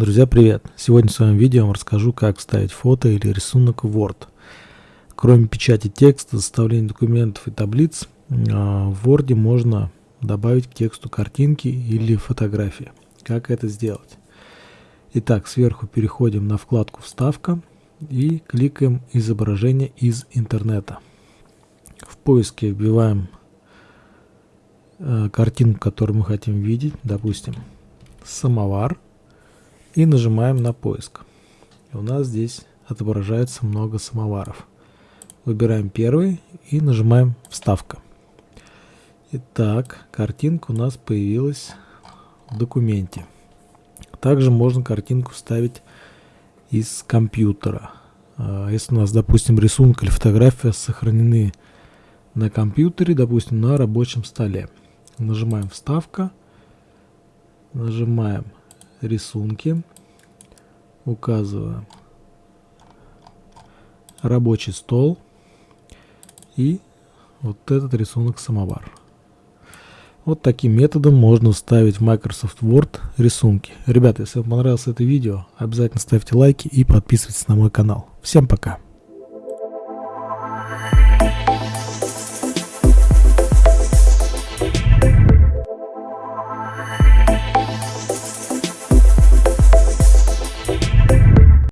Друзья, привет! Сегодня в своем видео я вам расскажу, как вставить фото или рисунок в Word. Кроме печати текста, составления документов и таблиц, а, в Word можно добавить к тексту картинки или фотографии. Как это сделать? Итак, сверху переходим на вкладку «Вставка» и кликаем «Изображение из интернета». В поиске вбиваем э, картинку, которую мы хотим видеть, допустим, самовар – и нажимаем на поиск. У нас здесь отображается много самоваров. Выбираем первый и нажимаем «Вставка». Итак, картинка у нас появилась в документе. Также можно картинку вставить из компьютера. А, если у нас, допустим, рисунок или фотография сохранены на компьютере, допустим, на рабочем столе. Нажимаем «Вставка», нажимаем рисунки, указываем рабочий стол и вот этот рисунок самовар. Вот таким методом можно вставить в Microsoft Word рисунки. Ребята, если вам понравилось это видео, обязательно ставьте лайки и подписывайтесь на мой канал. Всем пока!